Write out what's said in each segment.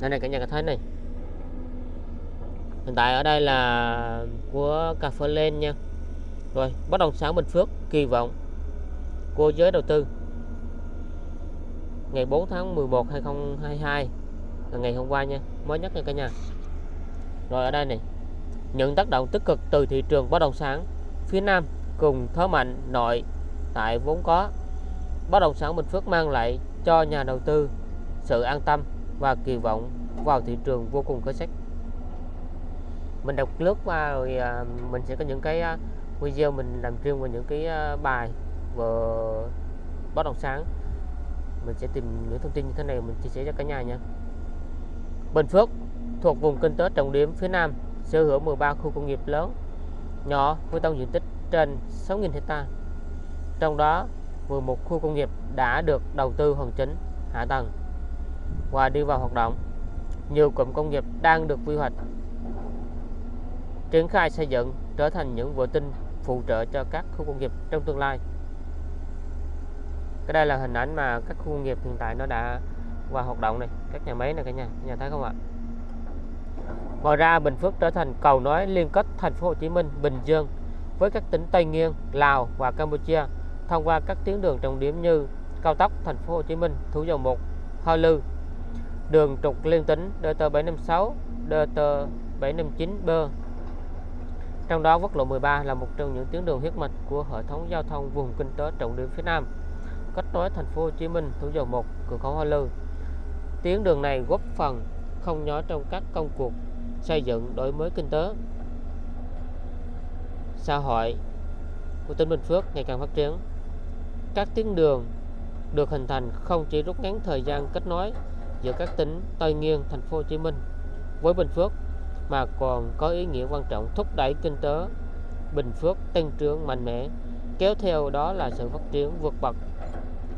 đây này cả nhà có thấy này. Hiện tại ở đây là của cà phê lên nha. Rồi, bất động sản Bình Phước, kỳ vọng cô giới đầu tư. Ngày 4 tháng 11 2022 là ngày hôm qua nha, mới nhất nha cả nhà. Rồi ở đây này, những tác động tích cực từ thị trường bất động sản phía Nam cùng thế mạnh nội tại vốn có. Bất động sản Bình Phước mang lại cho nhà đầu tư sự an tâm và kỳ vọng vào thị trường vô cùng khởi sắc mình đọc lướt qua rồi à, mình sẽ có những cái à, video mình làm riêng về những cái à, bài về bất động sản. Mình sẽ tìm những thông tin như thế này, mình chia sẻ cho cả nhà nha. Bình Phước thuộc vùng kinh tế trọng điểm phía Nam, sở hữu 13 khu công nghiệp lớn, nhỏ với tổng diện tích trên 6.000 hecta. Trong đó 11 khu công nghiệp đã được đầu tư hoàn chỉnh, hạ tầng và đi vào hoạt động. Nhiều cụm công nghiệp đang được quy hoạch. Triển khai xây dựng trở thành những vệ tinh phụ trợ cho các khu công nghiệp trong tương lai. Cái đây là hình ảnh mà các khu công nghiệp hiện tại nó đã vào hoạt động này. Các nhà máy này cả nhà nhà thấy không ạ? Ngoài ra, Bình Phước trở thành cầu nối liên kết thành phố Hồ Chí Minh, Bình Dương với các tỉnh Tây Nguyên, Lào và Campuchia thông qua các tuyến đường trọng điểm như cao tốc thành phố Hồ Chí Minh, Thủ Dầu Một, Hoa Lư đường trục liên tỉnh DT756 DT759B trong đó quốc lộ 13 là một trong những tuyến đường huyết mạch của hệ thống giao thông vùng kinh tế trọng điểm phía Nam. Kết nối thành phố Hồ Chí Minh, Thủ Dầu Một, cửa khẩu Hoa Lư. Tuyến đường này góp phần không nhỏ trong các công cuộc xây dựng đổi mới kinh tế. Xã hội của tỉnh Bình Phước ngày càng phát triển. Các tuyến đường được hình thành không chỉ rút ngắn thời gian kết nối giữa các tỉnh Tây Nguyên, thành phố Hồ Chí Minh với Bình Phước mà còn có ý nghĩa quan trọng thúc đẩy kinh tế Bình Phước tăng trưởng mạnh mẽ, kéo theo đó là sự phát triển vượt bậc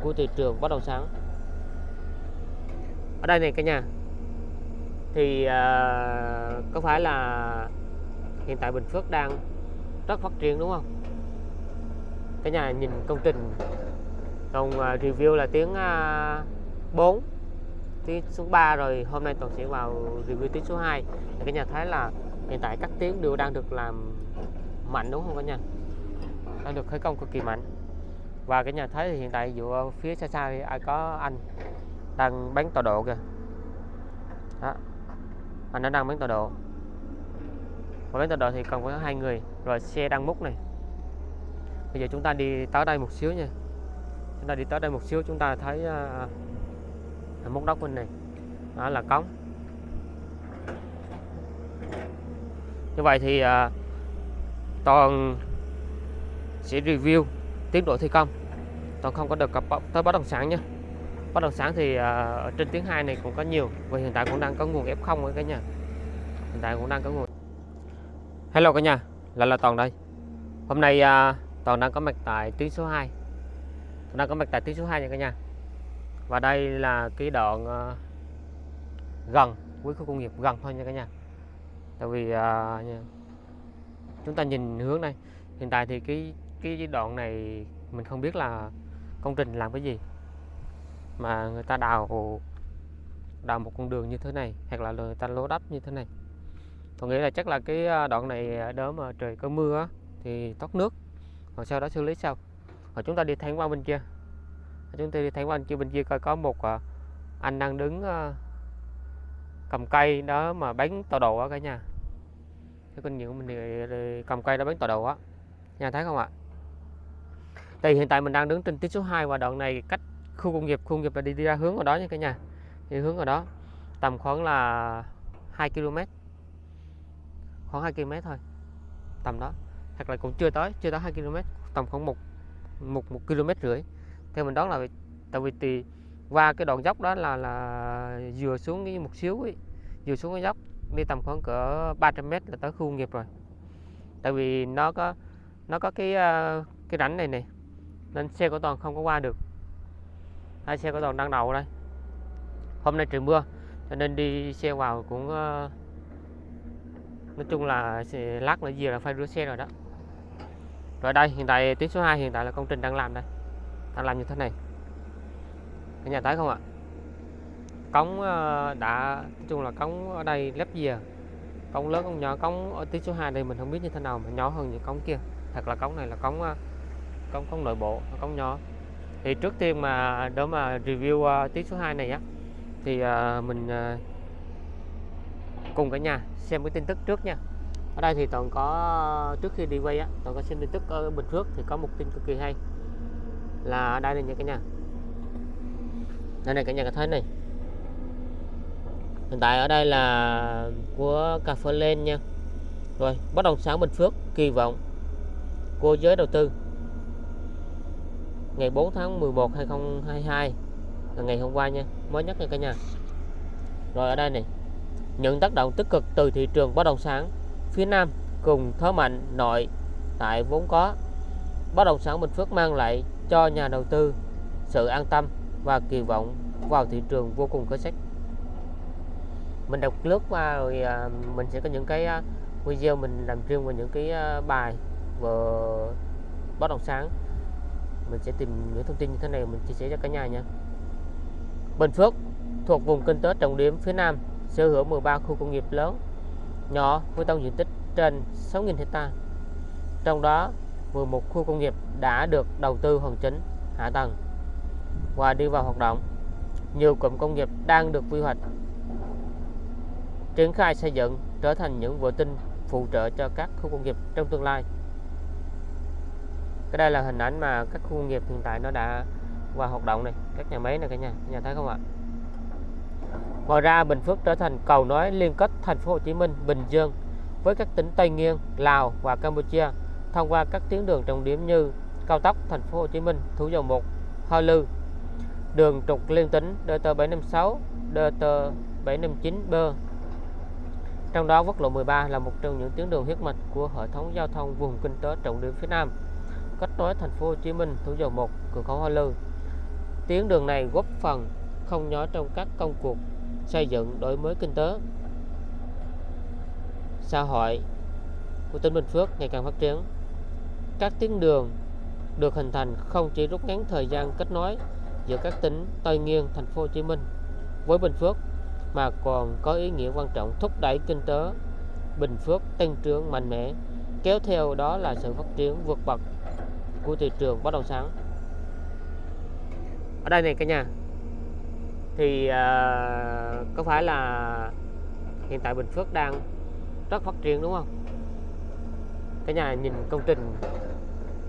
của thị trường bất động sản. Ở đây này cả nhà, thì uh, có phải là hiện tại Bình Phước đang rất phát triển đúng không? Cả nhà nhìn công trình còn uh, à, review là tiếng à, uh, 4 tiếng số 3 rồi hôm nay toàn sẽ vào review tiếng số 2 thì cả nhà thấy là hiện tại các tiếng đều đang được làm mạnh đúng không cả nhà? Đang được khởi công cực kỳ mạnh. Và cái nhà thấy thì hiện tại dù phía xa xa thì ai có anh đang bán tọa độ kìa. Đó. Anh nó đang bán tọa độ. Và bán tọa độ thì còn có hai người. Rồi xe đang múc này. Bây giờ chúng ta đi tới đây một xíu nha. Chúng ta đi tới đây một xíu chúng ta thấy uh, múc đất bên này. Đó là cống. Như vậy thì à, toàn sẽ review tiến độ thi công. Toàn không có được cập tới bất động sản nhé. bất động sản thì à, ở trên tiếng 2 này cũng có nhiều và hiện tại cũng đang có nguồn F0 ở cả nhà. Hiện tại cũng đang có nguồn. Hello cả nhà là là toàn đây. Hôm nay à, toàn đang có mặt tại tuyến số 2 toàn đang có mặt tại tuyến số 2 nha cả nhà và đây là cái đoạn ờ, gần với khu công nghiệp gần thôi nha cả nhà. Tại vì uh, chúng ta nhìn hướng này hiện tại thì cái cái đoạn này mình không biết là công trình làm cái gì. Mà người ta đào đào một con đường như thế này hoặc là người ta lố đắp như thế này. Tôi nghĩ là chắc là cái ờ, đoạn này đỡ mà trời có mưa thì thoát nước rồi sau đó xử lý sau. Rồi chúng ta đi thẳng qua bên kia chúng tôi đi thẳng qua bên kia bên kia coi có một ờ, anh đang đứng ờ, cầm cây đó mà bán tàu đồ á cả nhà. Cái kinh nghiệm của mình thì cầm cây đó bán tàu đồ á. Nhà thấy không ạ? Thì hiện tại mình đang đứng trên tuyến số 2 và đoạn này cách khu công nghiệp khu công nghiệp là đi, đi ra hướng ở đó nha cả nhà. Đi hướng ở đó tầm khoảng là 2 km khoảng 2 km thôi tầm đó. Hoặc là cũng chưa tới chưa tới 2 km tầm khoảng một một một km rưỡi theo mình đoán là tại vì tì qua cái đoạn dốc đó là là vừa xuống cái một xíu ấy, vừa xuống cái dốc đi tầm khoảng cỡ 300 m là tới khu nghiệp rồi. Tại vì nó có nó có cái ờ, cái rãnh này này nên xe của toàn không có qua được. Hai xe của toàn đang đầu đây. Hôm nay trời mưa cho nên đi xe vào cũng ờ, nói chung là lát nữa gì là phải rửa xe rồi đó. Rồi đây hiện tại tuyến số 2 hiện tại là công trình đang làm đây đang làm như thế này. Cái nhà thấy không ạ? Cống ờ, đã, nói chung là cống ở đây lép dìa. Cống lớn, cống nhỏ, cống ở tí số 2 đây mình không biết như thế nào mà nhỏ hơn những cống kia. Thật là cống này là cống ờ, cống cống nội bộ, cống nhỏ. Thì trước tiên mà để mà review ờ, tí số 2 này á, thì mình cùng cả nhà xem cái tin tức trước nha. Ở đây thì toàn có, trước khi đi quay á, toàn có xem tin tức ở Bình Phước thì có một tin cực kỳ hay là ở đây này nha cả nhà. Đây này cả nhà có thấy này. Hiện tại ở đây là của cà phê lên nha. Rồi, bất động sản Bình Phước, kỳ vọng cô giới đầu tư. Ngày 4 tháng 11 2022 là ngày hôm qua nha, mới nhất nha cả nhà. Rồi ở đây này, những tác động tích cực từ thị trường bất động sản phía Nam cùng thế mạnh nội tại vốn có. Bất động sản Bình Phước mang lại cho nhà đầu tư sự an tâm và kỳ vọng vào thị trường vô cùng khởi sắc. Mình đọc lướt qua rồi à, mình sẽ có những cái à, video mình làm riêng về những cái à, bài về bất động sản. Mình sẽ tìm những thông tin như thế này, mình chia sẻ cho cả nhà nha. Bình Phước thuộc vùng kinh tế trọng điểm phía Nam sở hữu 13 khu công nghiệp lớn, nhỏ với tổng diện tích trên 6.000 hecta. Trong đó 11 khu công nghiệp đã được đầu tư hoàn chỉnh, hạ tầng và đi vào hoạt động. Nhiều cụm công nghiệp đang được quy hoạch, triển khai xây dựng, trở thành những vệ tinh phụ trợ cho các khu công nghiệp trong tương lai. Cái đây là hình ảnh mà các khu công nghiệp hiện tại nó đã và hoạt động này các nhà máy này cả nhà cả nhà thấy không ạ? Ngoài ra, Bình Phước trở thành cầu nối liên kết thành phố Hồ Chí Minh, Bình Dương với các tỉnh Tây Nguyên, Lào và Campuchia thông qua các tuyến đường trọng điểm như cao tốc thành phố Hồ Chí Minh Thủ Dầu Một Hoa Lư đường trục liên tỉnh DT 756 DT 759B trong đó quốc lộ 13 là một trong những tuyến đường huyết mạch của hệ thống giao thông vùng kinh tế trọng điểm phía Nam kết nối thành phố Hồ Chí Minh, Thủ Dầu Một, cửa khẩu Hoa Lư. Tuyến đường này góp phần không nhỏ trong các công cuộc xây dựng đổi mới kinh tế xã hội của tỉnh Bình Phước ngày càng phát triển. Các tuyến đường được hình thành không chỉ rút ngắn thời gian kết nối giữa các tỉnh Tây Nguyên, thành phố Hồ Chí Minh với Bình Phước mà còn có ý nghĩa quan trọng thúc đẩy kinh tế Bình Phước tăng trưởng mạnh mẽ, kéo theo đó là sự phát triển vượt bậc của thị trường bất động sản. Ở đây này cả nhà, thì uh, có phải là hiện tại Bình Phước đang rất phát triển đúng không? Cả nhà nhìn công trình,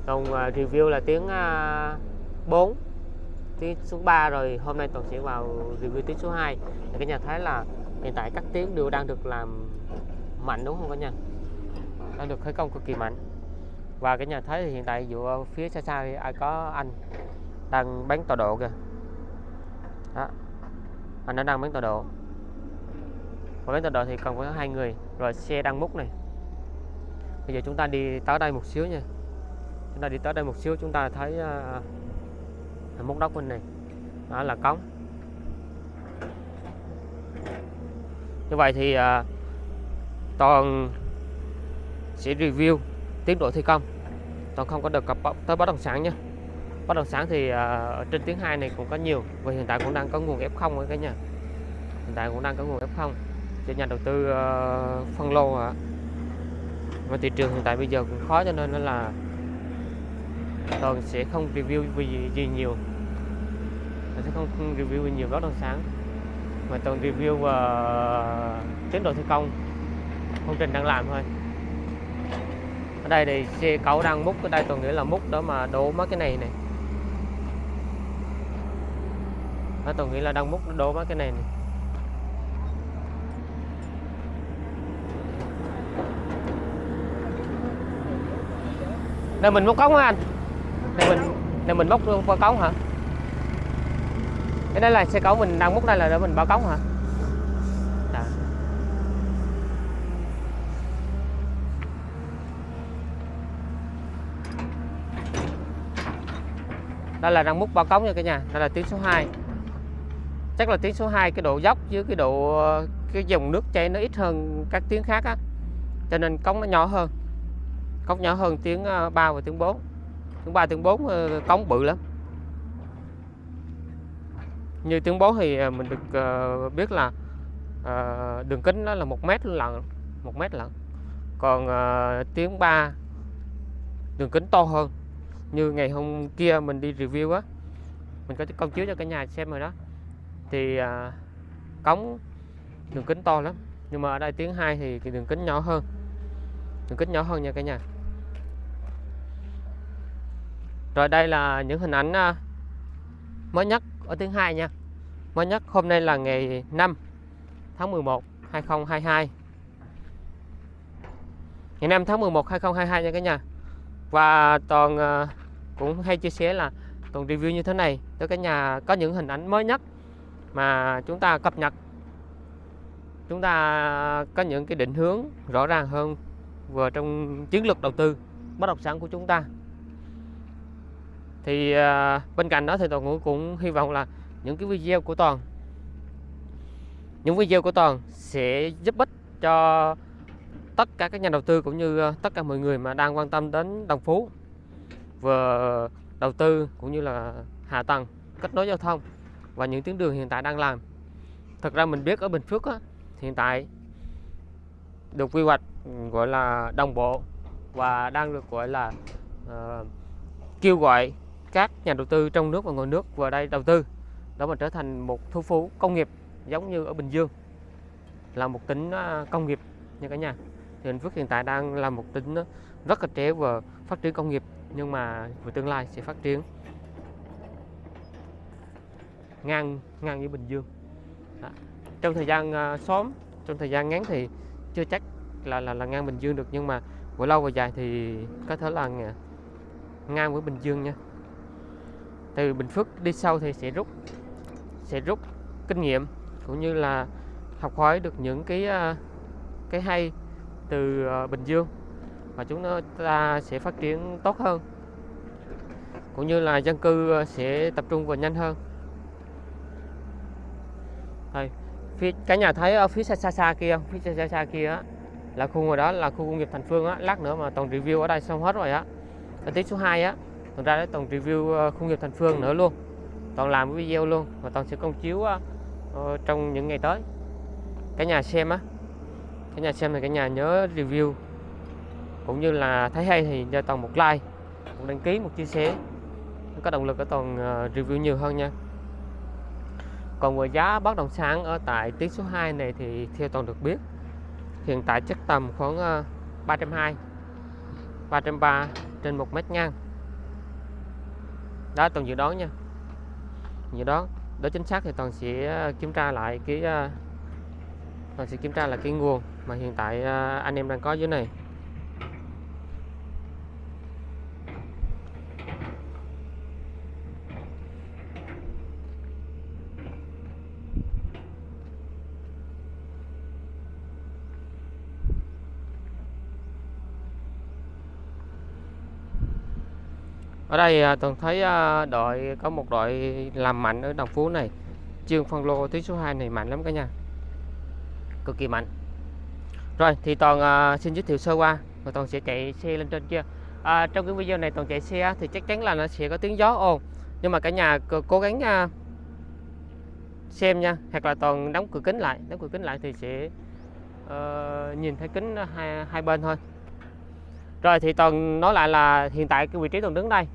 còn uh, à, review là tiếng à, uh, 4 tiếng số 3 rồi hôm nay toàn sẽ vào review tiếng số 2 thì các nhà thấy là hiện tại các tiếng đều đang được làm mạnh đúng không các nhà? Đang được khởi công cực kỳ mạnh. Và cái nhà thấy thì hiện tại dù phía xa xa thì ai có anh đang bán tọa độ kìa. Đó anh đã đang bán tọa độ. Và bán tọa độ thì còn có hai người rồi xe đang múc này. Bây giờ chúng ta đi tới đây một xíu nha chúng ta đi tới đây một xíu chúng ta thấy uh, mốc đất bên này. Đó là cống. Như vậy thì uh, toàn sẽ review tiến độ thi công. Toàn không có được cập tới bất động sản nhé. Bất động sản thì uh, ở trên tiếng hai này cũng có nhiều và hiện tại cũng đang có nguồn F0 ở cả nhà. Hiện tại cũng đang có nguồn F0 cho nhà đầu tư uh, phân lô à. và thị trường hiện tại bây giờ cũng khó cho nên là toàn sẽ không review gì, gì nhiều. Tôi sẽ không, review nhiều bất động sản mà toàn review uh, tiến độ thi công. Công trình đang làm thôi. Ở đây thì xe cẩu đang múc. Ở đây toàn nghĩ là múc đó mà đổ mấy cái này này. Ở toàn nghĩ là đang múc đổ mấy cái này này. Đây mình múc cống hả anh? Này mình này mình múc qua cống hả? Cái đây là xe cẩu mình đang múc đây là để mình bao cống hả? Dạ. Đó. đây là đang múc bao cống nha cả nhà đây là tiếng số 2 chắc là tiếng số 2 cái độ dốc với cái độ, cái dòng nước chảy nó ít hơn các tiếng khác á. Cho nên cống nó nhỏ hơn. Cống nhỏ hơn tiếng 3 ờ, và tiếng 4 tiếng 3 tiếng 4 ờ, cống bự lắm. Như tuyến 4 thì ờ, mình được ờ, biết là đường kính nó là một mét lận, một mét lận. Còn tiếng 3 đường kính to hơn. Như ngày hôm kia mình đi review á, mình có công chiếu cho cả nhà xem rồi đó. Thì cống, đường kính to lắm. Nhưng mà ở đây tiếng 2 thì cái đường kính nhỏ hơn. Đường kính nhỏ hơn nha cả nhà rồi đây là những hình ảnh à, mới nhất ở tiếng 2 nha. Mới nhất hôm nay là ngày 5 tháng 11 2022 ngày 5 tháng 11 2022 nha cả nhà. Và toàn à, cũng hay chia sẻ là toàn review như thế này tới cả nhà có những hình ảnh mới nhất mà chúng ta cập nhật. Chúng ta có những cái định hướng rõ ràng hơn vừa trong chiến lược đầu tư bất động sản của chúng ta thì à, bên cạnh đó thì toàn cũng, cũng hy vọng là những cái video của toàn những video của toàn sẽ giúp ích cho tất cả các nhà đầu tư cũng như à, tất cả mọi người mà đang quan tâm đến đồng phú vừa đầu tư cũng như là hạ tầng kết nối giao thông và những tuyến đường hiện tại đang làm. Thật ra mình biết ở Bình Phước á, hiện tại được quy hoạch gọi là đồng bộ và đang được gọi là uh, kêu gọi các nhà đầu tư trong nước và ngoài nước vào đây đầu tư đó mà trở thành một thu phú công nghiệp giống như ở Bình Dương là một tỉnh à, công nghiệp nha cả nhà. Thì Bình Phước hiện tại đang là một tỉnh à, rất là trẻ và phát triển công nghiệp nhưng mà về tương lai sẽ phát triển ngang ngang với Bình Dương. Đó. trong thời gian uh, sớm trong thời gian ngắn thì chưa chắc là là là ngang Bình Dương được nhưng mà về lâu và dài thì có thể là ngang với Bình Dương nha từ Bình Phước đi sau thì sẽ rút sẽ rút kinh nghiệm cũng như là học hỏi được những cái à, cái hay từ à, Bình Dương. Và chúng ta sẽ phát triển tốt hơn cũng như là dân cư à, sẽ tập trung vào nhanh hơn. Đây, phía cả nhà thấy ở phía xa xa, xa kia phía xa xa, xa kia á, là khu ngoài đó là khu công nghiệp Thành Phương á lát nữa mà toàn review ở đây xong hết rồi á. Ở tí số 2 á toàn ra đấy toàn review ờ, khu nghiệp thành phương nữa luôn. Toàn làm cái video luôn và toàn sẽ công chiếu uh, trong những ngày tới. Cái nhà xem á. Cái nhà xem thì cả nhà nhớ review. Cũng như là thấy hay thì cho toàn một like một đăng ký một chia sẻ. Có động lực để toàn uh, review nhiều hơn nha. Còn về giá bất động sản ở tại tiết số 2 này thì theo toàn được biết hiện tại chắc tầm khoảng uh, 320 330 trên một mét ngang đó toàn dự đoán nha. Dự đoán. Đó chính xác thì ờ, ờ, toàn sẽ kiểm tra lại cái toàn sẽ kiểm tra là cái nguồn mà hiện tại ờ, anh em đang có dưới này. Ở đây à, toàn thấy à, đội có một đội làm mạnh ở đồng phú này. Trương phân lô tuyến số 2 này mạnh lắm cả nhà. Cực kỳ mạnh. Rồi thì toàn uh, xin giới thiệu sơ qua và toàn sẽ chạy xe lên trên kia. À, trong cái video này toàn chạy xe thì chắc chắn là nó sẽ có tiếng gió ồn. Nhưng mà cả nhà cố gắng uh, xem nha. Hoặc là toàn đóng cửa kính lại đóng cửa kính lại thì sẽ uh, nhìn thấy kính hai, hai bên thôi. Rồi thì toàn nói lại là hiện tại cái vị trí toàn đứng đây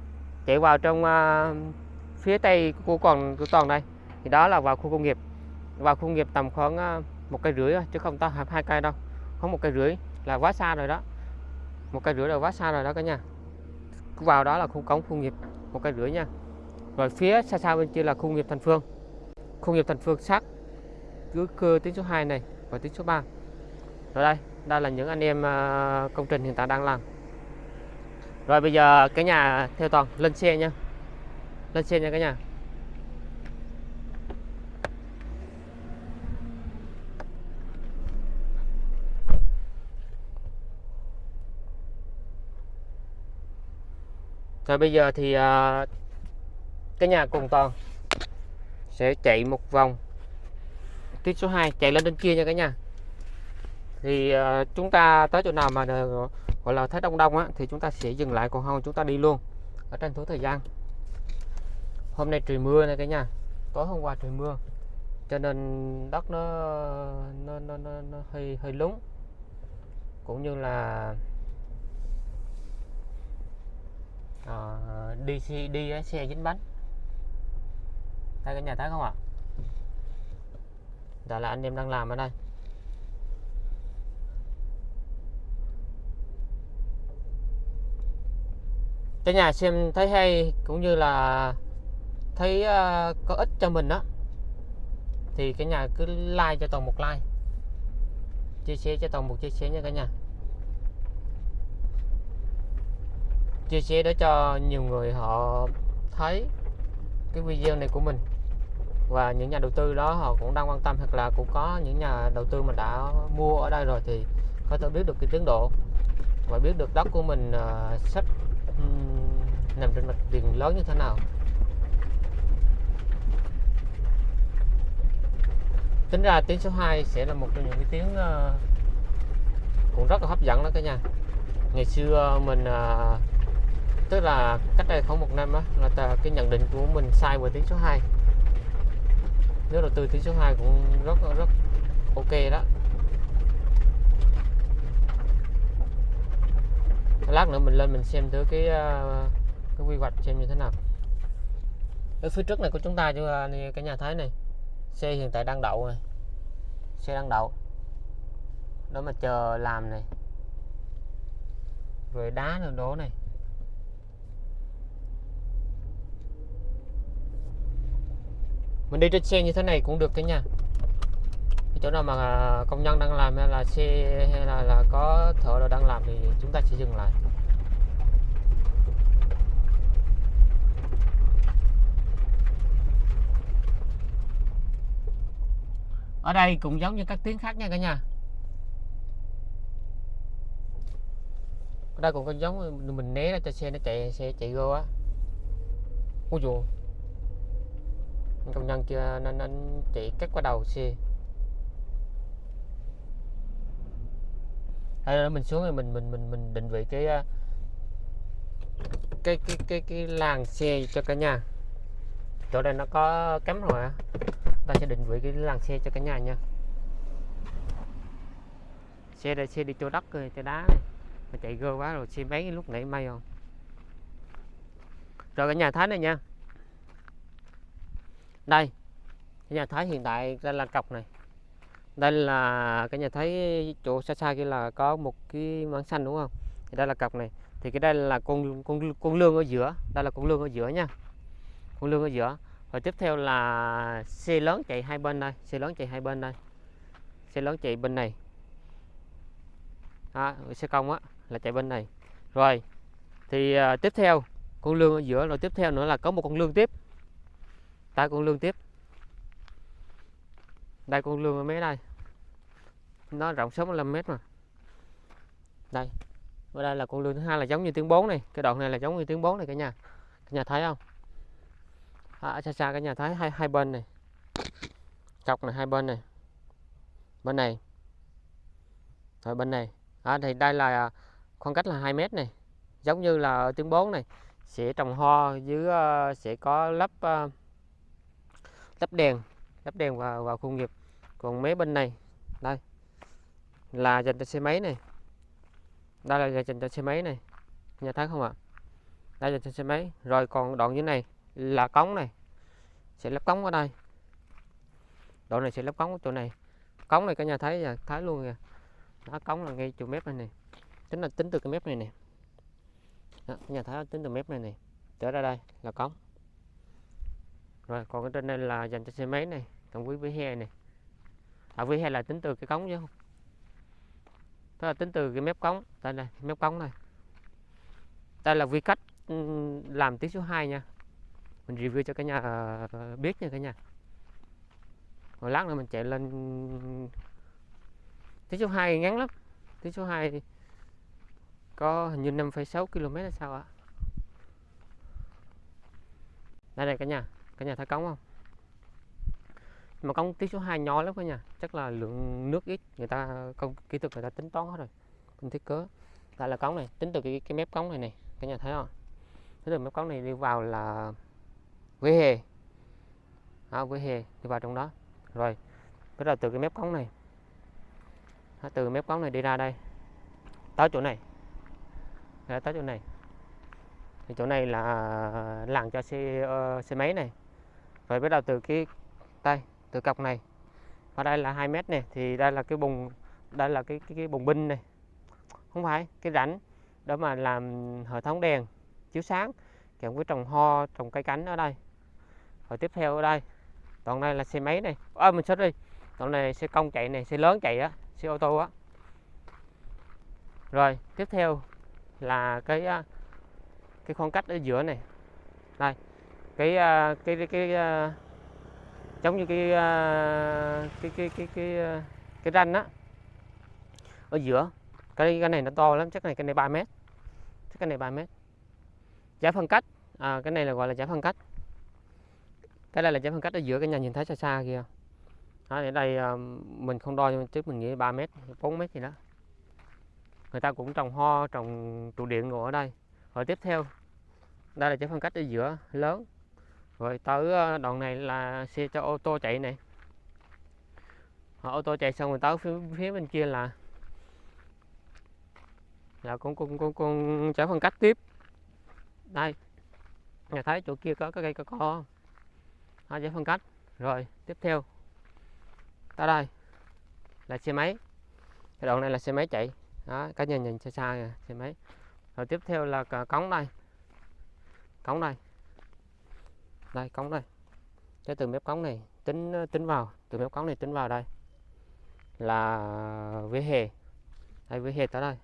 chạy vào trong uh, phía tây của còn của toàn đây thì đó là vào khu công nghiệp. Vào khu công nghiệp tầm khoảng uh, một cây rưỡi chứ không to hai cây đâu. Có một cây rưỡi là quá xa rồi đó. Một cây rưỡi là quá xa rồi đó cả nhà. Vào đó là khu cống khu nghiệp một cây rưỡi nha. Rồi phía xa xa bên kia là khu nghiệp thành phương. Khu nghiệp thành phương sát cứ cơ tuyến số 2 này và tuyến số 3 rồi đây đây là những anh em à, công trình hiện tại đang làm rồi bây giờ cái nhà theo toàn lên xe nha. Lên xe nha cả nhà. Rồi bây giờ thì uh, cái nhà cùng toàn sẽ chạy một vòng. Tuyến số 2 chạy lên trên kia nha cả nhà. Thì uh, chúng ta tới chỗ nào mà uh, gọi là thấy đông đông á thì chúng ta sẽ dừng lại còn không chúng ta đi luôn. Ở tranh thủ thời gian. Hôm nay trời mưa này cả nhà. Tối hôm qua trời mưa. Cho nên đất nó nó nó nó, nó hơi hơi lúng cũng như là à, đi xe đi xe dính bánh. Thấy cả nhà thấy không ạ? Đó là anh em đang làm ở đây. Cả nhà xem thấy hay cũng như là thấy uh, có ích cho mình đó thì cả nhà cứ like cho toàn một like. Chia sẻ cho toàn một chia sẻ nha cả nhà. Chia sẻ để cho nhiều người họ thấy cái video này của mình. Và những nhà đầu tư đó họ cũng đang quan tâm hoặc là cũng có những nhà đầu tư mà đã mua ở đây rồi thì có thể biết được cái tiến độ và biết được đất của mình uh, sắp nằm trên mặt tiền lớn như thế nào? Tính ra tiếng số 2 sẽ là một trong những cái tiếng uh, cũng rất là hấp dẫn đó cả nhà. Ngày xưa mình uh, tức là cách đây khoảng một năm á là cái nhận định của mình sai về tiếng số 2 nếu đầu tư tiếng số 2 cũng rất rất ok đó. Lát nữa mình lên mình xem thử cái ờ, cái quy hoạch xem như thế nào. Ở phía trước này của chúng ta cho ờ, cái nhà thấy này, xe hiện tại đang đậu này. Xe đang đậu. Đó mà chờ làm này. Rồi đá nữa đố này. Mình đi trên xe như thế này cũng được cái nha cái chỗ nào mà công nhân đang làm hay là xe hay là, là có thợ đồ đang làm thì chúng ta sẽ dừng lại. Ở đây cũng giống như các tiếng khác nha cả nhà. Ở đây cũng có giống mình né ra cho xe nó chạy xe chạy vô á. Ôi dù công nhân kia nên anh chạy cắt qua đầu xe. Hay mình xuống rồi mình mình mình mình định vị cái à, cái cái cái cái làng xe cho cả nhà. Chỗ đây nó có cắm rồi á. Ta sẽ định vị cái làng xe cho cả nhà nha. Xe đây, xe đi chỗ đất rồi, chỗ đá này. Mà chạy gơ quá rồi, xe mấy lúc nãy may không? Rồi cả nhà thấy này nha. Đây nhà thái hiện tại đây là cọc này đây là cái nhà thấy chỗ xa xa kia là có một cái mảng xanh đúng không? Thì đây là cọc này. Thì cái đây là con con con lương ở giữa. Đây là con lương ở giữa nha. Con lương ở giữa. Và tiếp theo là xe lớn chạy hai bên đây. Xe lớn chạy hai bên đây. Xe lớn chạy bên này. Đó, xe công á là chạy bên này. Rồi thì uh, tiếp theo con lương ở giữa. Rồi tiếp theo nữa là có một con lương tiếp. Tại con lương tiếp. Đây con lương ở mấy đây nó rộng 65 mét mà. Đây ở đây là con lươn thứ hai là giống như tiếng 4 này. Cái đoạn này là giống như tiếng 4 này cả nhà. Cả nhà thấy không? À, xa xa cả nhà thấy hai hai bên này. Cọc này hai bên này. Bên này. Rồi bên này. À, thì đây là khoảng cách là 2 mét này. Giống như là ở tiếng 4 này. Sẽ trồng hoa dưới uh, sẽ có lắp uh, ờ, lắp đèn. Lắp đèn vào vào khu nghiệp. Còn mấy bên này. Đây là dành cho xe máy này. Đây là dành cho xe máy này. Nhà thấy không ạ? Đây dành cho xe máy. Rồi còn đoạn như này là cống này. Sẽ lắp cống ở đây. Đoạn này sẽ lắp cống ở chỗ này. Cống này cả nhà thấy là thấy luôn kìa. Nó cống là ngay chỗ mép này này tính là tính từ cái mép này nè. Nhà thấy tính từ mép này này trở ra đây là cống. Rồi, còn cái trên đây là dành cho xe máy này. Còn với vỉa hè này. À vỉa hè là tính từ cái cống chứ không? Tức là tính từ cái mép cống đây này mép cống này. Đây là vi cách ừ, làm tiếng số 2 nha. Mình review cho cả nhà ờ, biết nha cả nhà. Rồi lát nữa mình chạy lên tiếng số 2 ngắn lắm. Tiếng số 2 có hình như 5,6 km là sao ạ đây này cả nhà cả nhà thấy cống không? Mà cống ty số 2 nhỏ lắm cả nhà chắc là lượng nước ít người ta công kỹ thuật người ta tính toán hết rồi công thiết kế đây là cống này tính từ cái, cái mép cống này này cả nhà thấy không? Tính từ mép cống này đi vào là vỉa hè. À, vỉa hè đi vào trong đó. Rồi bắt đầu từ cái mép cống này. À, từ mép cống này đi ra đây. Tới chỗ này. À, tới chỗ này. Thì chỗ này là làng cho xe uh, xe máy này. Rồi bắt đầu từ cái tay từ cọc này. Và đây là 2 mét này thì đây là cái bùng đây là cái cái, cái bùng binh này. Không phải cái rãnh để mà làm hệ thống đèn chiếu sáng kèm với trồng ho trồng cây cánh ở đây. Rồi tiếp theo ở đây đoạn này là xe máy này. À, mình đi. Đoạn này xe công chạy này xe lớn chạy á xe ô tô á. Rồi tiếp theo là cái à, cái khoảng cách ở giữa này. Đây cái à, cái cái, cái, cái giống như à, cái cái cái cái cái cái ranh á. Ở giữa cái cái này nó to lắm chắc này cái này 3 mét. Chắc cái này 3 mét. Giải phân cách à, cái này là gọi là giải phân cách. Cái đây là giải phân cách ở giữa cái nhà nhìn thấy xa xa kia đó, ở đây à, mình không đo nhưng trước mình nghĩ 3 mét 4 mét gì đó. Người ta cũng trồng ho trồng trụ điện ngồi ở đây. Rồi tiếp theo đây là giải phân cách ở giữa lớn rồi tới ờ, đoạn này là xe cho ô tô chạy này. Họ ô tô chạy xong rồi tới phía, phía bên kia là là con con con con giải phân cách tiếp. Đây nhà thấy chỗ kia có cái cây có co hai giải phân cách. Rồi tiếp theo. Tới đây là xe máy. Cái đoạn này là xe máy chạy. Đó cá nhân nhìn xa xa kìa xe máy. Rồi tiếp theo là cống đây. Cống đây đây cống đây. Cái từ mép cống này tính ờ, tính vào. Từ mép cống này tính vào đây là vỉa hè. Đây vỉa hè tới đây.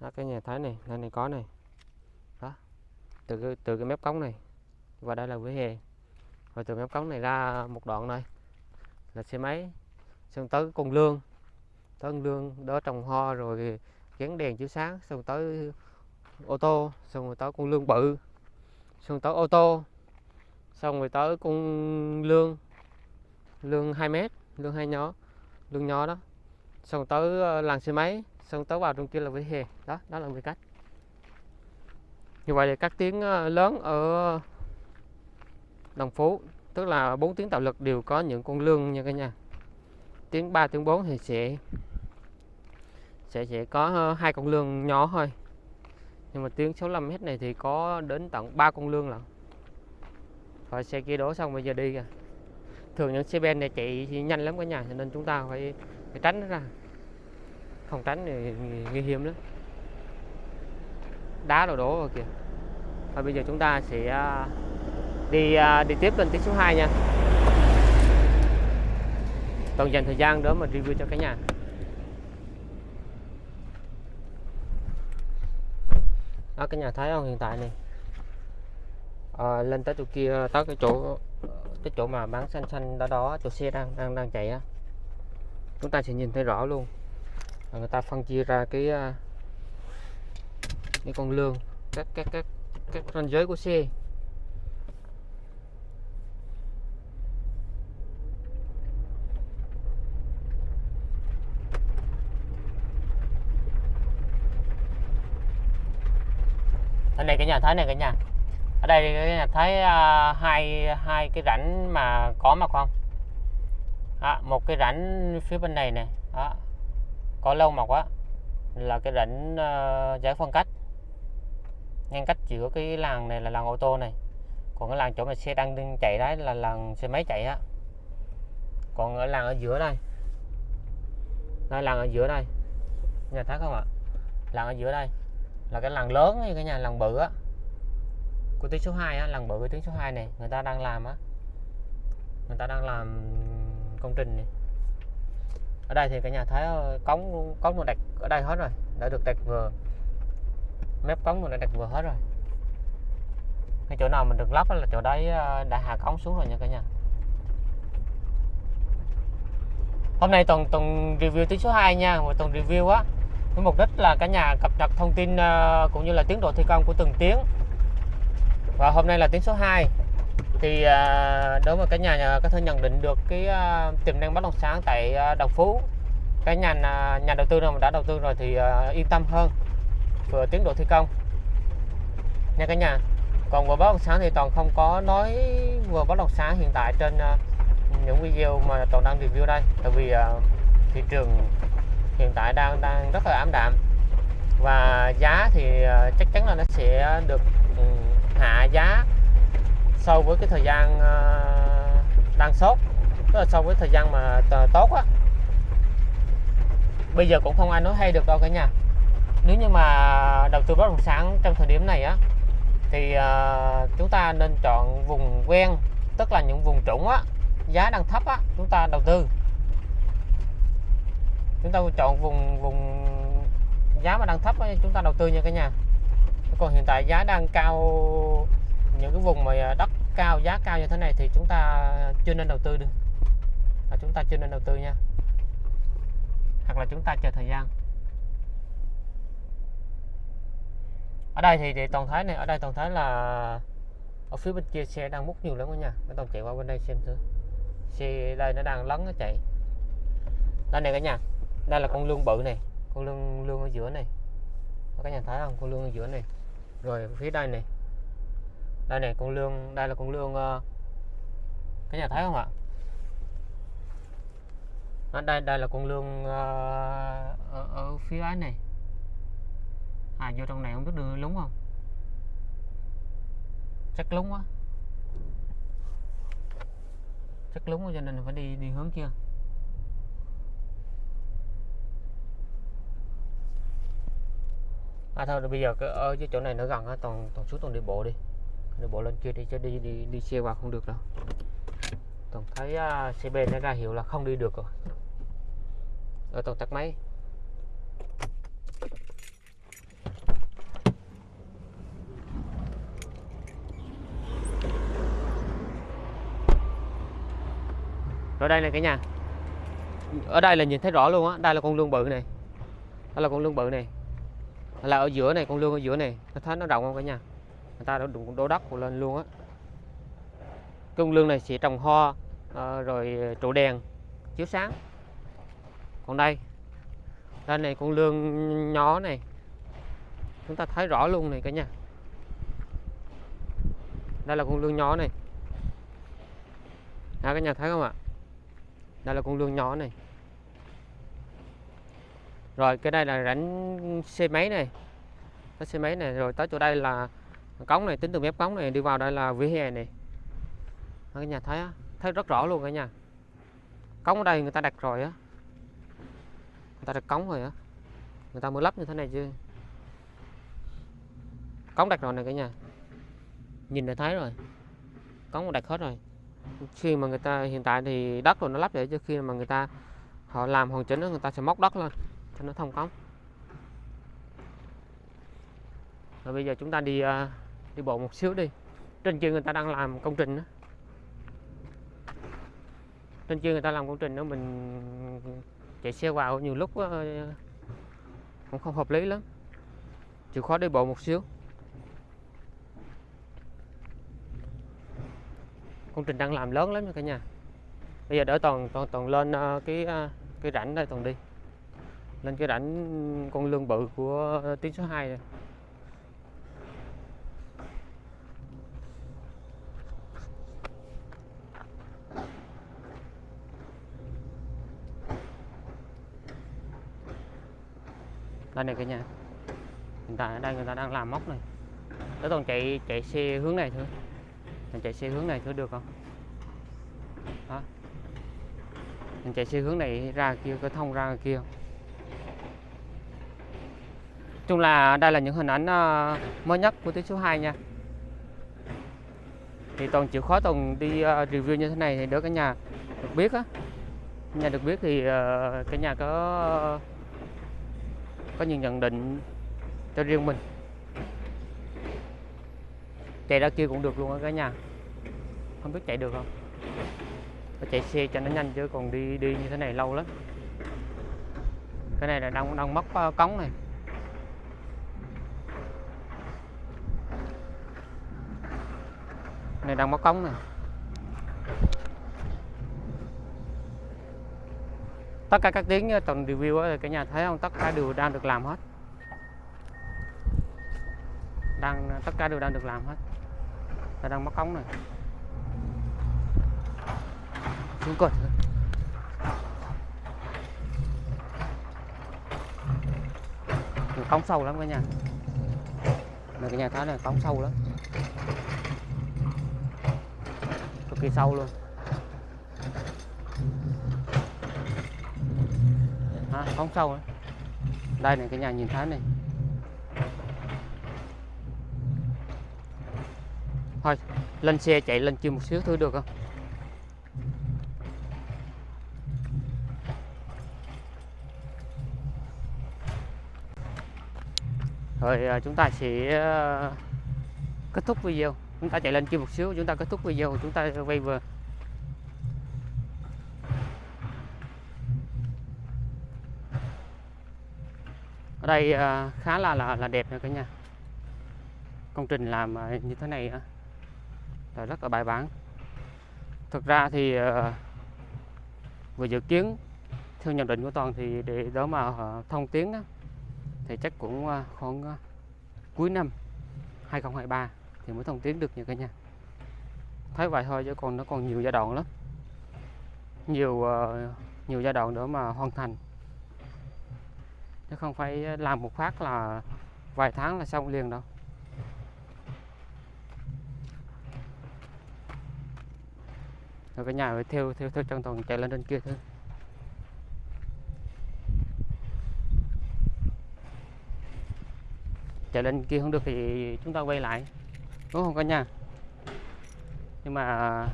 Đó, cái nhà thái này này này có này. Đó từ cái, từ cái mép cống này và đây là vỉa hè. Rồi từ mép cống này ra một đoạn này là xe máy. Xong tới con lương. Tới con lương đó trồng hoa rồi gắn đèn chiếu sáng. Xong tới ô tô xong rồi tới con lương bự xong tới ô tô. Xong rồi tới con lương. Lương 2 mét, lương hai nhỏ lương nhỏ đó. Xong tới ờ, làng xe máy, xong tới vào trong kia là vỉa hè. Đó đó là người cách. Như vậy thì các tiếng ờ, lớn ở Đồng Phú, tức là bốn tiếng tạo lực đều có những con lương nha cả nhà. Tiếng 3 tiếng 4 thì sẽ sẽ sẽ có ờ, hai con lương nhỏ thôi nhưng mà tiếng 65 m này thì có đến tận 3 con lương lận. Rồi xe kia đổ xong bây giờ đi kìa. Thường những xe ben này chạy thì nhanh lắm cả nhà cho nên chúng ta phải, phải tránh nó ra. Không tránh thì nguy hiểm lắm. Đá đổ đổ rồi kìa. Và bây giờ chúng ta sẽ à, đi à, đi tiếp lên tiếng số 2 nha. Toàn dành thời gian đó mà review cho cả nhà. Đó cái nhà thấy không hiện tại này. À, lên tới chỗ kia tới cái chỗ cái chỗ mà bán xanh xanh đó đó chỗ xe đang đang đang chạy á. Chúng ta sẽ nhìn thấy rõ luôn. Người ta phân chia ra cái à, cái con lương các các các các ranh giới của xe. Này cái nhà thấy này cả nhà. Ở đây cái nhà thấy uh, à, hai hai cái rãnh mà có mà không à, một cái rãnh phía bên này này đó. Có lâu mọc á là cái rãnh uh, giải phân cách. Ngăn cách giữa cái làng này là làng ô tô này. Còn cái làng chỗ mà xe đang chạy đấy là làng xe máy chạy á. Còn ở làng ở giữa đây. Đây làng ở giữa đây. Nhà thấy không ạ? Làng ở giữa đây là cái làng lớn như cái nhà làng bự á. Của tuyến số 2 á, làng bự của tuyến số 2 này, người ta đang làm á. Người ta đang làm công trình này. Ở đây thì cả nhà thấy ờ, cống cống nó đặt ở đây hết rồi, đã được đặt vừa. Mép cống nó đã đặt vừa hết rồi. Cái chỗ nào mình được lắp là chỗ đấy ờ, đã hạ cống xuống rồi nha cả nhà. Hôm nay tuần tuần review tuyến số 2 nha một tuần review á với mục đích là cả nhà cập nhật thông tin ờ, cũng như là tiến độ thi công của từng tiếng. Và hôm nay là tiếng số 2 thì ờ, đối với cả nhà ờ, có thể nhận định được cái tiềm năng bất động sản tại Đồng Phú, cái nhà nhà đầu tư nào mà đã đầu tư rồi thì yên tâm hơn. Vừa tiến độ thi công. Nha cả nhà, còn về bất động sản thì toàn không có nói về bất động sản hiện tại trên những video mà toàn đang review đây. Tại vì thị trường hiện tại đang đang rất là ảm đạm. Và giá thì ờ, chắc chắn là nó sẽ được ừ, hạ giá so với cái thời gian ờ, đang sốt tức là so với thời gian mà tốt á. Bây giờ cũng không ai nói hay được đâu cả nhà nếu như mà đầu tư bất động sản trong thời điểm này á thì uh, chúng ta nên chọn vùng quen tức là những vùng trũng á giá đang thấp á chúng ta đầu tư chúng ta chọn vùng vùng giá mà đang thấp ấy, chúng ta đầu tư nha cả nhà. Còn hiện tại giá đang cao những cái vùng mà đất cao giá cao như thế này thì chúng ta chưa nên đầu tư được. Và chúng ta chưa nên đầu tư nha. Hoặc là chúng ta chờ thời gian. Ở đây thì, thì toàn thái này ở đây toàn thái là ở phía bên kia xe đang múc nhiều lắm cả nhà. Mấy toàn chạy qua bên đây xem thử. Xe đây nó đang lấn nó chạy. Đây này cả nhà đây là con lương bự này con lương lương ở giữa này. Các nhà thấy không? Con lương ở giữa này. Rồi phía đây này. Đây này con lương đây là con lương uh, ờ, các nhà thấy không ạ? Ở đây đây là con lương uh, ờ, ở, ở phía ấy này. À vô trong này không biết đưa lúng không? Chắc lúng quá. Chắc lúng cho nên phải đi đi hướng kia. À thôi bây giờ ở cái chỗ này nó gần á toàn toàn xuống toàn đi bộ đi. Đi bộ lên kia đi chứ đi đi đi xe qua không được đâu. Toàn thấy uh, xe bên nó ra hiệu là không đi được rồi. Ở toàn tắt máy. Rồi đây này cả nhà. Ở đây là nhìn thấy rõ luôn á đây là con lương bự này. Đây là con lương bự này là ở giữa này con lương ở giữa này. Nó thấy nó rộng không cả nhà? Người ta đã đụng đổ đất lên luôn á. Con lương này sẽ trồng hoa à, ờ, rồi trụ đèn chiếu sáng. Còn đây đây này con lương nhỏ này. Chúng ta thấy rõ luôn này cả nhà. Đây là con lương nhỏ này. À, cả nhà thấy không ạ? Đây là con lương nhỏ này rồi, cái đây là rãnh xe máy này. Cái xe máy này, rồi tới chỗ đây là cống này, tính từ mép cống này đi vào đây là vỉa hè này. Các nhà thấy á, thấy rất rõ luôn cả nhà. Cống ở đây người ta đặt rồi á. Người ta đặt cống rồi á. Người ta mới lắp như thế này chứ. Cống đặt rồi này cả nhà. Nhìn đã thấy rồi. Cống đặt hết rồi. Khi mà người ta, hiện tại thì đất rồi nó lắp vậy cho khi mà người ta họ làm hoàn chỉnh đó người ta sẽ móc đất lên cho nó thông cống. Rồi bây giờ chúng ta đi à, đi bộ một xíu đi. Trên kia người ta đang làm công trình đó trên kia người ta làm công trình đó, mình chạy xe vào nhiều lúc cũng không hợp lý lắm. Chịu khó đi bộ một xíu. Công trình đang làm lớn lắm nha cả nhà. Bây giờ đỡ toàn toàn toàn lên à, cái à, cái rãnh đây toàn đi lên cái rãnh con lương bự của tuyến số 2 này. đây này cả nhà. Hiện tại ở đây người ta đang làm móc này. Để toàn chạy chạy xe hướng này thôi mình chạy xe hướng này thử được không? Đó mình chạy xe hướng này ra kia có thông ra kia. không chung là đây là những hình ảnh ờ, mới nhất của tuyến số 2 nha. Thì toàn chịu khó toàn đi ờ, review như thế này thì đỡ cả nhà được biết á. Nhà được biết thì ờ, cả nhà có có những nhận định cho riêng mình. Chạy ra kia cũng được luôn á cả nhà. Không biết chạy được không? Phải chạy xe cho nó nhanh chứ còn đi đi như thế này lâu lắm. Cái này là đang đang mất cống này. Này, đang mất cống này tất cả các tiếng ờ, tuần review cả nhà thấy không? Tất cả đều đang được làm hết. Đang ờ, tất cả đều đang được làm hết. Là đang móc cống này xuống cột cống sâu lắm cả nhà. Này cả nhà thấy này, cống sâu lắm cực kỳ sâu luôn. À, không sâu đó. đây này cái nhà nhìn thấy này. Thôi lên xe chạy lên chưa một xíu thôi được không? Rồi à, chúng ta sẽ à, kết thúc video chúng ta chạy lên kia một xíu chúng ta kết thúc video chúng ta quay vừa ở đây à, khá là là, là đẹp nha cả nhà. Công trình làm à, như thế này là rất là bài bản. Thực ra thì à, vừa dự kiến theo nhận định của toàn thì để đó mà thông tuyến thì chắc cũng khoảng cuối năm 2023 thì mới thông tuyến được nha cả nhà. Thấy vậy thôi chứ còn nó còn nhiều giai đoạn lắm. Nhiều uh, nhiều giai đoạn nữa mà hoàn thành. Chứ không phải làm một phát là vài tháng là xong liền đâu. Rồi cả nhà phải theo theo theo chân toàn chạy lên trên kia thôi. Chạy lên kia không được thì chúng ta quay lại đúng không cả nhà nhưng mà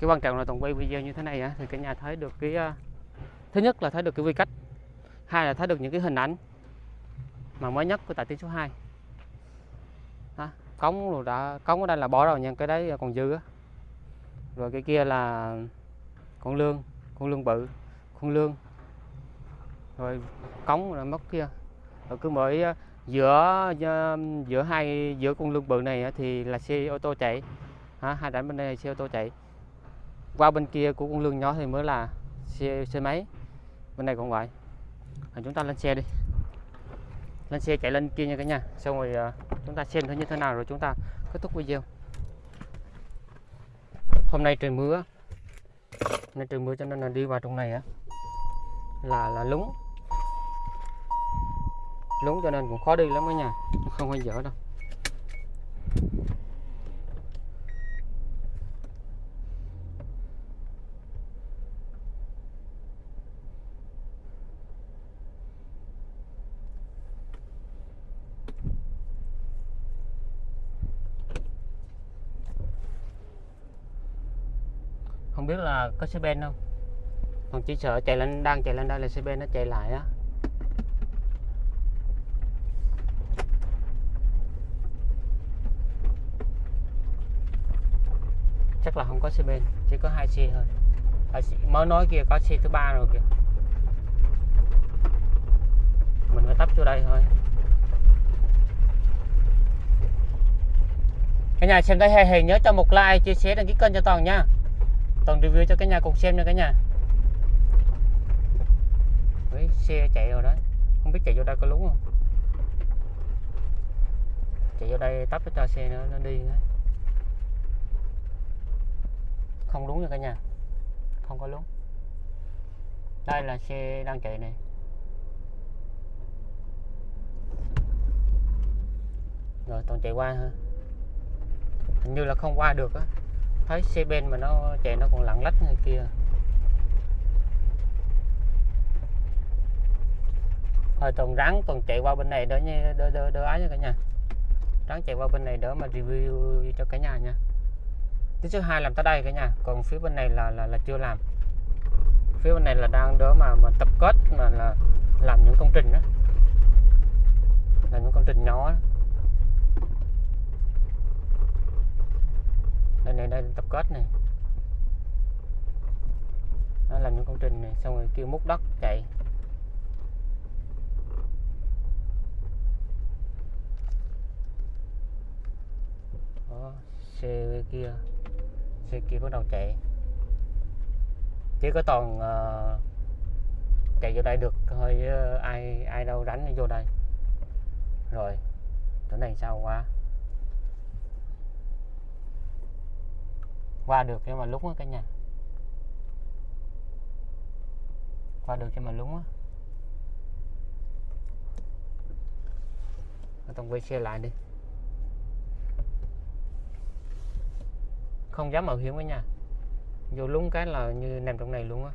cái quan trọng là toàn quay video như thế này á, thì cả nhà thấy được cái ờ, thứ nhất là thấy được cái quy cách hai là thấy được những cái hình ảnh mà mới nhất của tại tiếng số 2 đó, cống rồi đã cống ở đây là bỏ rồi nha cái đấy còn dư á. Rồi cái kia là con lương con lương bự con lương. Rồi cống là mất kia. Rồi cứ mỗi ờ, giữa giữa hai giữa con lương bự này thì là xe ô tô chạy. Ha, hai rãnh bên đây là xe ô tô chạy. Qua bên kia của con lương nhỏ thì mới là xe xe máy. Bên này còn vậy à, chúng ta lên xe đi. Lên xe chạy lên kia nha cả nhà. Xong rồi à, chúng ta xem thử như thế nào rồi chúng ta kết thúc video. Hôm nay trời mưa. Nên trời mưa cho nên là đi vào trong này á là là lúng lúng cho nên cũng khó đi lắm cả nhà không hay dở đâu. Không biết là có xe ben không? Còn chỉ sợ chạy lên, đang chạy lên đây là xe ben nó chạy lại á. Chắc là không có xe bên chỉ có hai xe thôi. À, mới nói kia có xe thứ ba rồi kìa. Mình phải tấp vô đây thôi. Cả nhà xem thấy hay thì nhớ cho một like chia sẻ đăng ký kênh cho toàn nha. Toàn review cho cả nhà cùng xem nha cả nhà. Đấy, xe chạy rồi đấy không biết chạy vô đây có lúng không? Chạy vô đây tấp cho xe nữa nó đi nữa không đúng nha cả nhà. Không có đúng. Đây là xe đang chạy này. Rồi, toàn chạy qua ha. Hình như là không qua được á. Thấy xe bên mà nó chạy nó còn lặng lách người kia. Rồi toàn ráng toàn chạy qua bên này đỡ nha, đỡ đỡ đỡ ái nha cả nhà. Ráng chạy qua bên này đỡ mà review cho cả nhà nha tiếng số 2 làm tới đây cả nhà. Còn phía bên này là là, là chưa làm. Phía bên này là đang đỡ mà mà tập kết mà là làm những công trình đó. Làm những công trình nhỏ đó. đây này đây tập kết này. Đó, làm những công trình này xong rồi kêu múc đất chạy. Đó, xe kia xe kia bắt đầu chạy chỉ có toàn uh, chạy vô đây được thôi uh, ờ, ai ai đâu đánh vô đây. Rồi chỗ này sao qua? Qua được nhưng mà lúng á cả nhà. Qua được nhưng mà lúng á. Tông quay xe lại đi. Không dám mạo hiểm với nhà, vô lúng cái là như nằm trong này luôn á.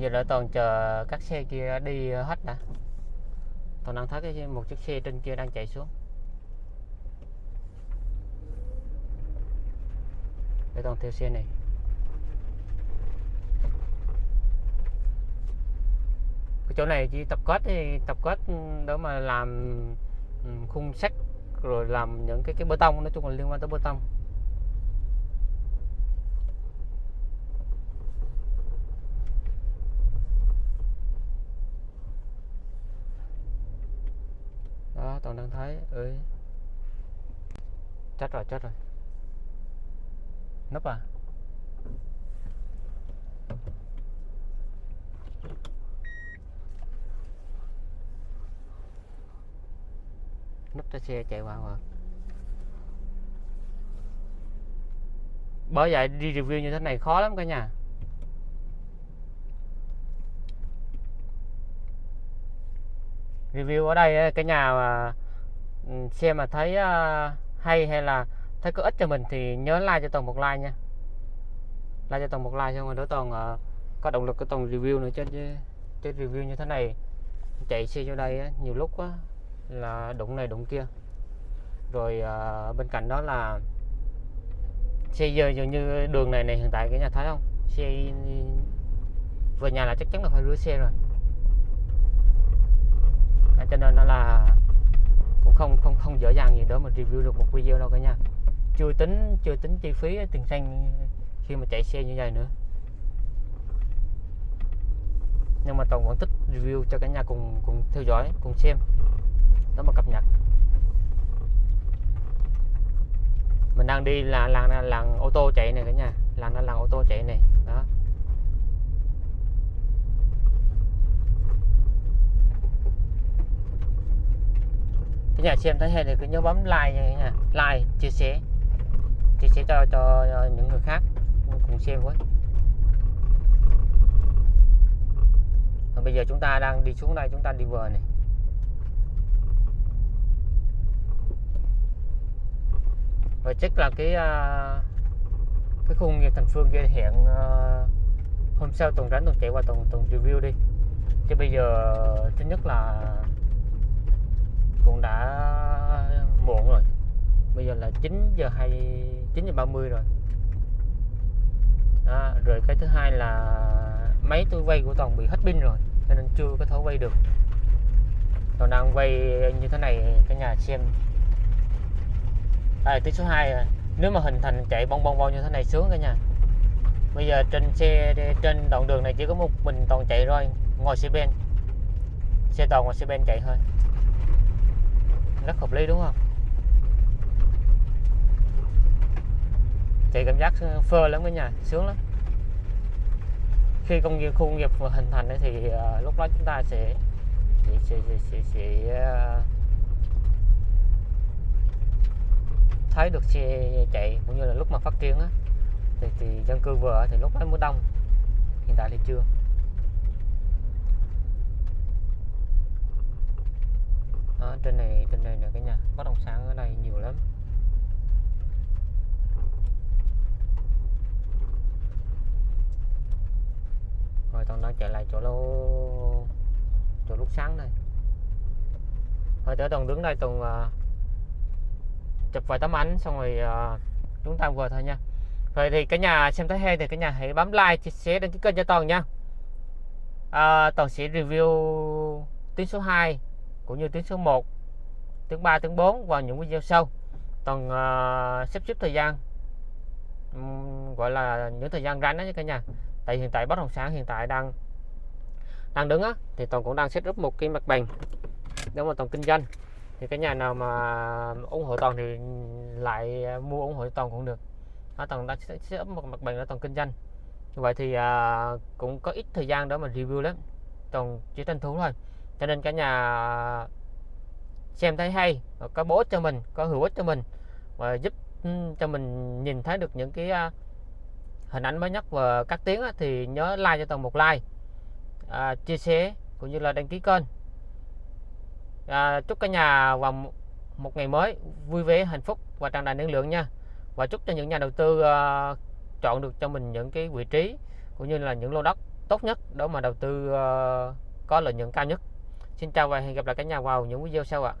Giờ đợi toàn chờ các xe kia đi hết đã. Toàn đang thấy cái một chiếc xe trên kia đang chạy xuống. Để toàn theo xe này. Cái chỗ này chỉ tập kết thì tập kết để mà làm ừ, khung sắt, rồi làm những cái cái bê tông, nói chung là liên quan tới bê tông. Đó, toàn đang thấy, ơi, chết rồi chết rồi. Nấp à? Nắp cho xe chạy qua rồi. bởi vậy đi review như thế này khó lắm cả nhà review ở đây cái nhà mà ừ, xe mà thấy à, hay hay là thấy có ích cho mình thì nhớ like cho toàn một like nha like cho toàn một like xong rồi đỡ toàn uh, có động lực cái toàn review nữa trên trên review như thế này chạy xe vô đây nhiều lúc á, là đụng này đụng kia. Rồi à, bên cạnh đó là xe giờ dường như đường này này hiện tại cái nhà thấy không? Xe về nhà là chắc chắn là phải rửa xe rồi. À, cho nên nó là cũng không không không dễ dàng gì đó mà review được một video đâu cả nhà chưa tính chưa tính chi phí tiền xăng khi mà chạy xe như vậy nữa. Nhưng mà toàn vẫn thích review cho cả nhà cùng cùng theo dõi cùng xem đó mà cập nhật. Mình đang đi là làng làng ô tô chạy này cả nhà. Làng là làng ô tô chạy này. Đó. Cái nhà, xem thấy hay thì cứ nhớ bấm like nha cả nhà. Like, chia sẻ. Chia sẻ cho cho những người khác. Cùng xem với Và bây giờ chúng ta đang đi xuống đây, chúng ta đi vừa này. Và chắc là cái uh, cái khu nghiệp thành phương kia hẹn uh, hôm sau tuần rảnh tuần chạy qua tuần tuần review đi. Chứ bây giờ thứ nhất là cũng đã muộn rồi. Bây giờ là 9 giờ 2 9 giờ 30 rồi. Đó, rồi cái thứ hai là máy tôi quay của toàn bị hết pin rồi cho nên chưa có thể quay được. Còn đang quay như thế này cả nhà xem à, tiếng số 2 à. nếu mà hình thành chạy bong bong bong như thế này sướng cả nhà. Bây giờ trên xe trên đoạn đường này chỉ có một mình toàn chạy rồi ngồi xe ben xe toàn ngồi xe ben chạy thôi. Rất hợp lý đúng không? Chạy cảm giác ờ, phơ lắm cả nhà sướng lắm. Khi công nghiệp khu công nghiệp hình thành thì uh, lúc đó chúng ta sẽ sẽ, sẽ, sẽ, sẽ, sẽ uh, thấy được xe chạy cũng như là lúc mà phát triển á thì, thì dân cư vừa thì lúc ấy mới đông. Hiện tại thì chưa. À, trên này trên này là cái nhà bất động sản ở đây nhiều lắm. Rồi tao đang chạy lại chỗ lô chỗ lúc sáng đây. Rồi tới tầng đứng đây tầng uh, à, chụp vài tấm ảnh xong rồi uh, chúng ta vừa thôi nha. Rồi thì cả nhà xem thấy hay thì cả nhà hãy bấm like chia sẻ đăng ký kênh cho toàn nha. À, toàn sẽ review tiếng số 2 cũng như tiếng số 1 tiếng 3 tiếng 4 vào những video sau. Toàn ờ, uh, xếp xếp thời gian um, gọi là những thời gian rảnh đó nha cả nhà. Tại hiện tại bất động sản hiện tại đang đang đứng á thì toàn cũng đang set up một cái mặt bằng để mà toàn kinh doanh thì cái nhà nào mà ủng hộ toàn thì lại mua ủng hộ toàn cũng được. Nó toàn đã sẽ ấp một mặt bằng để toàn kinh doanh. Như vậy thì à, cũng có ít thời gian đó mà review lắm. Toàn chỉ tranh thủ thôi. Cho nên cả nhà xem thấy hay có bố ích cho mình có hữu ích cho mình và giúp ừ, cho mình nhìn thấy được những cái à, hình ảnh mới nhất và các tiếng thì nhớ like cho toàn một like. À, chia sẻ cũng như là đăng ký kênh à, chúc cả nhà vào một- ngày mới vui vẻ hạnh phúc và tràn đầy năng lượng nha. Và chúc cho những nhà đầu tư à, chọn được cho mình những cái vị trí cũng như là những lô đất tốt nhất để mà đầu tư à, có lợi nhuận cao nhất. Xin chào và hẹn gặp lại cả nhà vào những video sau ạ.